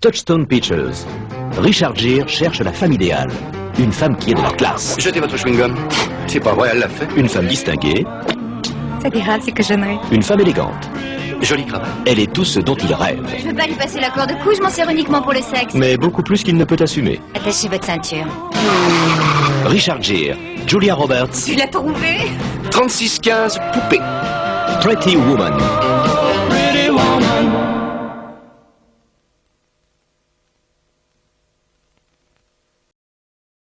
Touchstone Pictures. Richard Gere cherche la femme idéale. Une femme qui est de la classe. Jetez votre chewing-gum. C'est pas vrai, elle l'a fait. Une femme distinguée. Ça dira, c'est que j'aimerais. Une femme élégante. Jolie cravate. Elle est tout ce dont il rêve. Je veux pas lui passer la corde de cou, je m'en sers uniquement pour le sexe. Mais beaucoup plus qu'il ne peut assumer. Attachez votre ceinture. Richard Gere, Julia Roberts, Tu l'as trouvé 36-15, poupée. Pretty Woman.